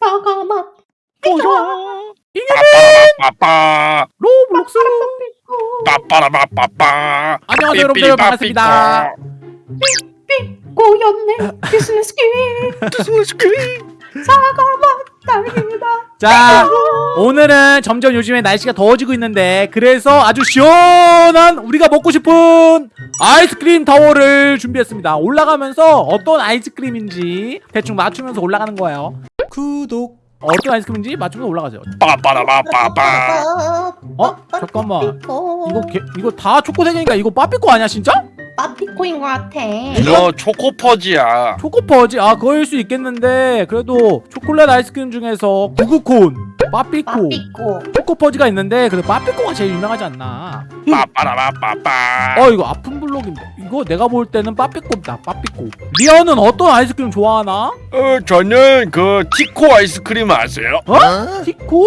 사과맛 어서 빠빠라빠빠 Roblox. 빠빠라빠빠 안녕하세요 여러분들. 반갑습니다. 꼬였네. 비즈니스 퀸 사과 맛 딸기맛 자 오늘은 점점 요즘에 날씨가 더워지고 있는데 그래서 아주 시원한 우리가 먹고 싶은 아이스크림 타워를 준비했습니다. 올라가면서 어떤 아이스크림인지 대충 맞추면서 올라가는 거예요. 구독. 어떤 아이스크림인지 맞추면서 올라가죠 빠빠라빠빠빠 어? 잠깐만. 빠삐코 이거 개, 이거 다 초코색이니까 이거 빠삐꼬 아니야 진짜? 빠삐코인 것 같아. 너 초코퍼지야. 초코퍼지? 아 그거일 수 있겠는데. 그래도 초콜릿 아이스크림 중에서 구구콘 빠삐꼬 빠삐코. 초코퍼지가 있는데 그래도 빠삐꼬가 제일 유명하지 않나. 빠빠라빠빠빠. 어 이거 아픈 블록인데. 이거 내가 볼 때는 빠삐꼬다 빠삐꼬 리언은 어떤 아이스크림 좋아하나? 어 저는 그 티코 아이스크림 아세요? 어? 티코?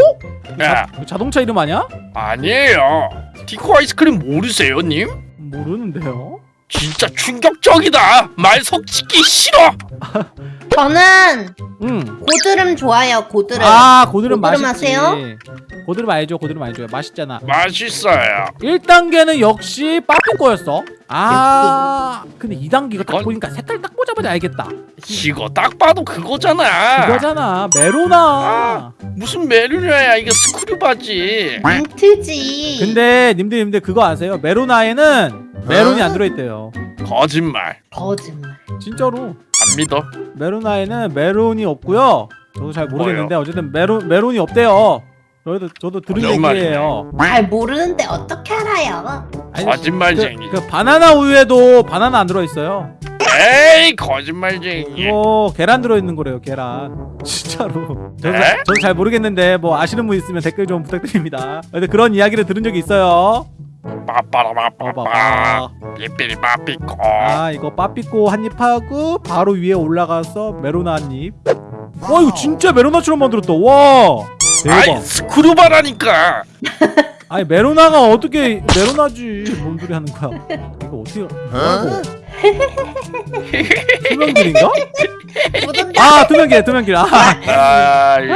네. 자, 자동차 이름 아니야? 아니에요. 티코 아이스크림 모르세요 님? 모르는데요 진짜 충격적이다. 말 섞기 싫어 저는 응. 고드름 좋아요 고드름. 아 고드름 고드름 맛있지. 아세요? 고드름 알죠? 고드름 알죠? 맛있잖아. 맛있어요. 1단계는 역시 빠삐꼬였어. 아 근데 2단계가 딱 그건- 보니까 색깔 딱 보자마자 알겠다. 이거 딱 봐도 그거잖아. 그거잖아. 메로나. 무슨 메르냐야? 이게 스크류바지. 민트지. 근데 님들 님들 그거 아세요? 메로나에는 메론이 안 들어있대요. 거짓말. 거짓말. 진짜로 안 믿어. 메로나에는 메론이 없고요. 저도 잘 모르겠는데 어쨌든 메론 메론이 없대요. 저도 저도 들은 거짓말이네. 얘기예요. 잘 모르는데 어떻게 알아요? 아니, 거짓말쟁이. 그, 그 바나나 우유에도 바나나 안 들어있어요. 에이 거짓말쟁이. 이거 계란 들어있는 거래요 계란. 진짜로. 저도, 네? 저도 잘 모르겠는데 뭐 아시는 분 있으면 댓글 좀 부탁드립니다. 근데 그런 이야기를 들은 적이 있어요 빠빠라빠빠빠 봐봐. 삐삐리 빠삐꼬 아 이거 빠삐꼬 한입 하고 바로 위에 올라가서 메로나 한입 와 이거 진짜 메로나처럼 만들었다. 와 아이 대박 스크류바라니까. 아니 메로나가 어떻게 메로나지? 뭔 소리 하는 거야? 이거 어떻게 뭐라고? 투명길인가? 아 투명길 투명길 아 아이.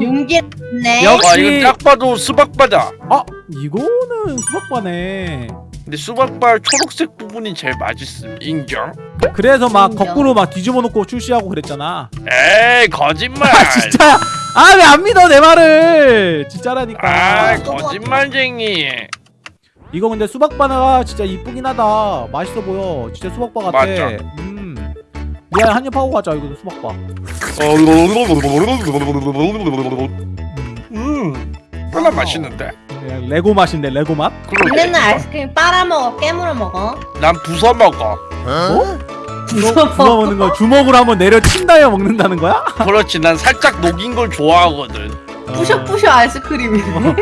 윤기네 역- 와 역시- 이거 딱 봐도 수박바다. 아 이거는 수박바네. 근데 수박바 초록색 부분이 제일 맛있음 인정? 그래서 막 인정. 거꾸로 막 뒤집어 놓고 출시하고 그랬잖아. 에이 거짓말! 아 진짜야 아왜 안 믿어 내 말을! 진짜라니까. 아 거짓말쟁이. 이거 근데 수박바나가 진짜 이쁘긴 하다. 맛있어 보여. 진짜 수박바 같아. 맞아. 음. 미안 한입 하고 가자 이거 수박바 음 별로 맛있는데 그냥 레고 맛인데 레고 맛? 그러게 니네는 아이스크림 빨아먹어 깨물어 먹어 난 부숴 먹어 어? 주먹 먹는 거 주먹으로 한번 내려 친다여 먹는다는 거야? 그렇지 난 살짝 녹인 걸 좋아하거든 부셔부셔 아이스크림이네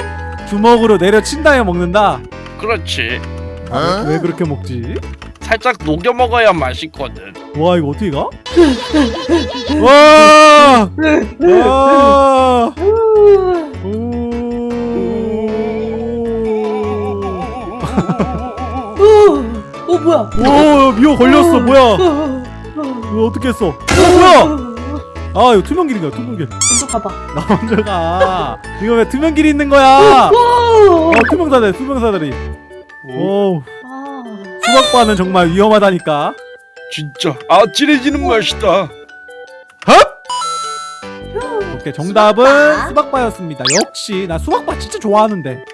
주먹으로 내려 친다여 먹는다? 그렇지 아, 왜 그렇게 먹지? 살짝 녹여 먹어야 맛있거든 와 이거 어떻게 가? 와! 와! 오! 오 뭐야? 오 미호 걸렸어. 뭐야? 이거 어떻게 했어? 어, 뭐야? 아 이거 투명 길인가 투명 길? 먼저 가봐. 나 먼저 가. 이거 왜 투명 길이 있는 거야? 어 투명 사다리 투명 사다리 오. 아, 수박바는 정말 위험하다니까. 진짜. 아찔해지는 맛이다. 오케이 정답은 수박바. 수박바 였습니다. 역시 나 수박바 진짜 좋아하는데.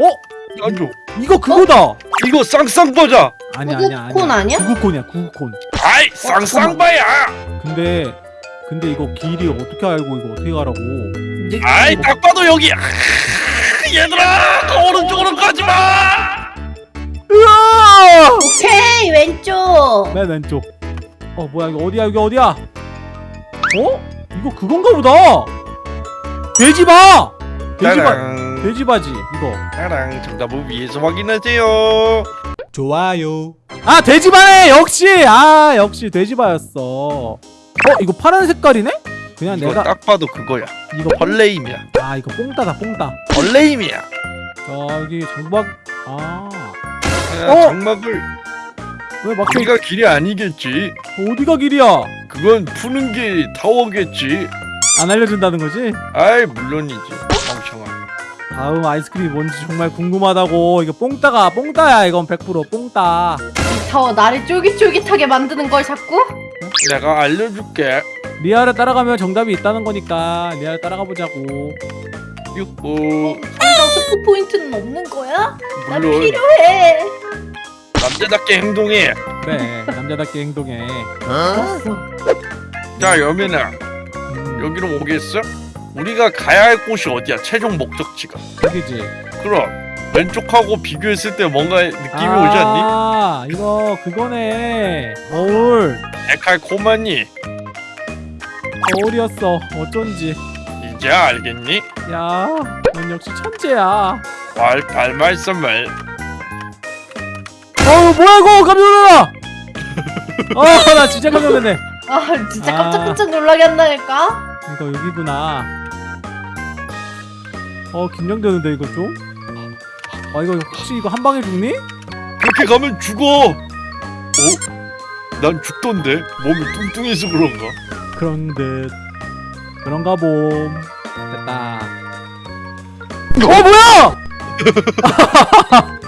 어? 나도 이거 그거다. 이거 쌍쌍버자. 아니야 아니야 구구콘 아니야? 구구콘이야 구구콘. 아이 쌍쌍바야! 근데 근데 이거 길이 어떻게 알고 이거 어떻게 가라고? 아이 딱 봐도 여기 아, 얘들아! 오른쪽으로 가지 마! 으아! 오케이 왼쪽. 맨 왼쪽. 어 뭐야 이거 어디야 여기 어디야? 어? 이거 그건가 보다! 돼지바 돼지바 따랑 돼지바지 이거. 따랑 정답을 위해서 확인하세요. 좋아요. 아 돼지바네 역시! 아 역시 돼지바였어. 어 이거 파란 색깔이네? 그냥 이거 내가 딱 봐도 그거야. 이거 벌레임이야. 아 이거 뽕따다 뽕따. 벌레임이야. 저기 장박 아왜 야, 어? 장막을 막혀 여기가 길이 아니겠지? 어디가 길이야? 그건 푸는 게 타워겠지. 안 알려준다는 거지? 아이 물론이지 다음 아이스크림이 뭔지 정말 궁금하다고. 이거 뽕따가 뽕따야 이건 100% 뽕따. 이 타워 나를 쫄깃쫄깃하게 만드는 걸 자꾸? 내가 알려줄게. 리아를 따라가면 정답이 있다는 거니까 리아를 따라가 보자고. 유후 당장 스포 포인트는 없는 거야? 난 물론. 필요해. 남자답게 행동해. 그래 남자답게 행동해. 알았어. 자 여민아. 음, 여기로 오겠어? 우리가 가야 할 곳이 어디야? 최종 목적지가. 여기지. 그럼 왼쪽하고 비교했을 때 뭔가 느낌이 오지 않니? 아 이거 그거네. 거울. 데칼코마니. 거울이었어. 어쩐지. 이제 알겠니? 야 넌 역시 천재야. 말 발 말씀을. 어우 뭐야 이거 깜짝 놀라! 아나 진짜 깜짝 놀랐네. 아 진짜 아. 깜짝깜짝 놀라게 한다니까? 이거 여기구나 어 긴장되는데 이거 좀? 아 이거 혹시 이거 한 방에 죽니? 그렇게 가면 죽어 어? 난 죽던데 몸이 뚱뚱해서 그런가? 그런 듯 그런가 봄 됐다 어 뭐야!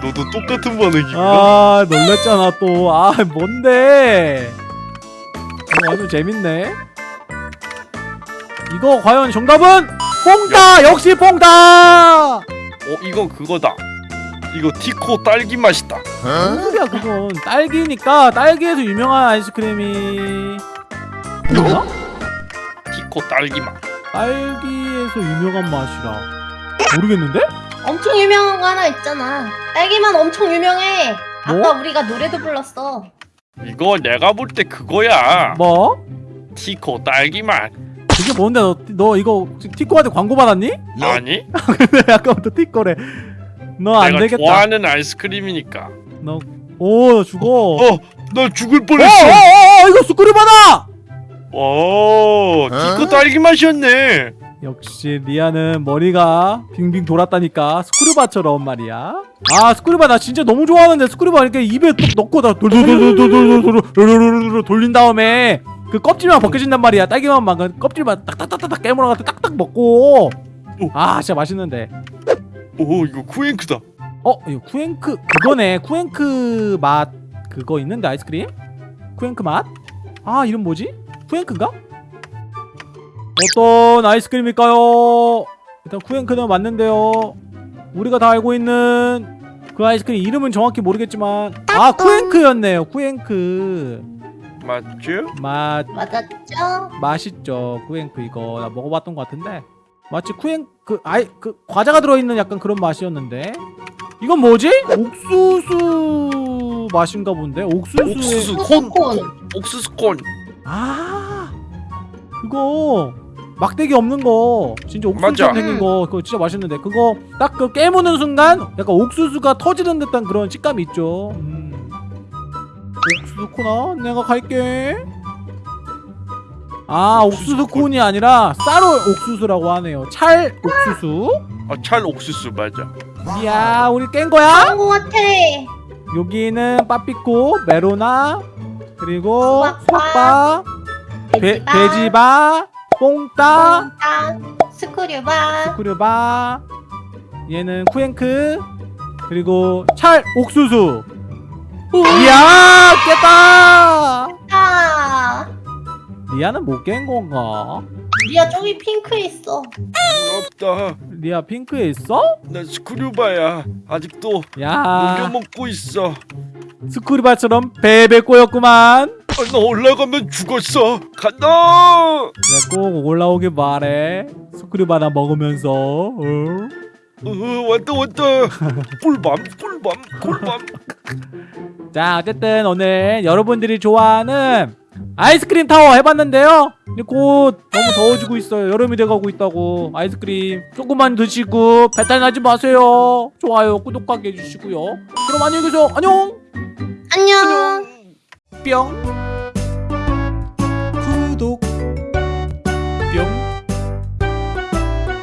너도 똑같은 반응이구나 아 놀랬잖아 또아 뭔데 어, 아주 재밌네 이거 과연 정답은 뽕따 역시 뽕따 어 이건 그거다 이거 티코 딸기 맛이다 무슨 소리야 그건 딸기니까 딸기에서 유명한 아이스크림이 뭐야? 티코 딸기 맛 딸기에서 유명한 맛이라 모르겠는데? 엄청 유명한 거 하나 있잖아. 딸기만 엄청 유명해. 아까 뭐? 우리가 노래도 불렀어. 이거 내가 볼 때 그거야 뭐? 티코 딸기 맛 그게 뭔데? 너, 너 이거 티코한테 광고 받았니? 아니? 근데 아까부터 티코래. 너안 내가 되겠다. 좋아하는 아이스크림이니까. 너오 죽어. 어! 나 죽을 어, 뻔했어. 어, 어, 이거 스크류바다! 오 티코 딸기 맛이었네. 역시 리아는 머리가 빙빙 돌았다니까 스크류바처럼 말이야. 아 스크류바 나 진짜 너무 좋아하는데 스크류바 이렇게 입에 뚝 넣고 다 돌돌돌돌돌돌돌돌돌돌 돌린 다음에 그 껍질만 벗겨진단 말이야. 딸기만 그 껍질만 딱딱딱딱 깨물어가지고 딱딱 먹고. 아 진짜 맛있는데. 오 이거 쿠잉크다. 어 이거 쿠앤크 그거네. 쿠앤크 맛 그거 있는데 아이스크림? 쿠앤크 맛 아 이름 뭐지? 쿠앤크인가? 어떤 아이스크림일까요? 일단 쿠앤크는 맞는데요. 우리가 다 알고 있는 그 아이스크림 이름은 정확히 모르겠지만 아 쿠앤크였네요. 쿠앤크 맞죠? 맛 맞았죠? 맛있죠? 쿠앤크 이거 나 먹어봤던 것 같은데 마치 쿠앤크 아이 그 과자가 들어있는 약간 그런 맛이었는데 이건 뭐지? 옥수수 맛인가 본데 옥수수에 옥수수 콘. 콘 옥수수 콘아 그거 막대기 없는 거 진짜 옥수수처럼 맞아. 생긴 거 그거 진짜 맛있는데 그거 딱 그 깨무는 순간 약간 옥수수가 터지는 듯한 그런 식감이 있죠 음. 옥수수 코나. 내가 갈게. 아 옥수수 콘이 아니라 쌀 옥수수라고 하네요. 찰 옥수수? 아, 찰 옥수수 맞아. 이야 우리 깬 거야? 그런 거 같아. 여기는 빠삐코 메로나 그리고 돼- 돼지바 뽕따 뽕따, 스크류바, 스크류바 얘는 쿠앤크 그리고 찰 옥수수 이야 깼다. 아, 리아는 못 깬 건가? 리아 저기 핑크 있어. 부럽다. 리아 핑크에 있어? 나 스크류바야. 아직도 야. 녹여먹고 있어. 스크류바처럼 베베 꼬였구만. 아, 나 올라가면 죽었어. 간다! 그래 꼭 올라오길 바래. 스크류바 나 먹으면서. 어? 어, 왔다 왔다. 꿀밤 꿀밤 꿀밤 자 어쨌든 오늘 여러분들이 좋아하는 아이스크림 타워 해봤는데요. 곧 너무 더워지고 있어요. 여름이 돼가고 있다고. 아이스크림 조금만 드시고 배탈 나지 마세요. 좋아요 구독하게 해주시고요. 그럼 안녕히 계세요. 안녕! 안녕. 뿅. 구독. 뿅.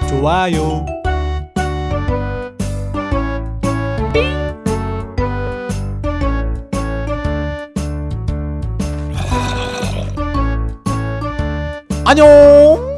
좋아요 안녕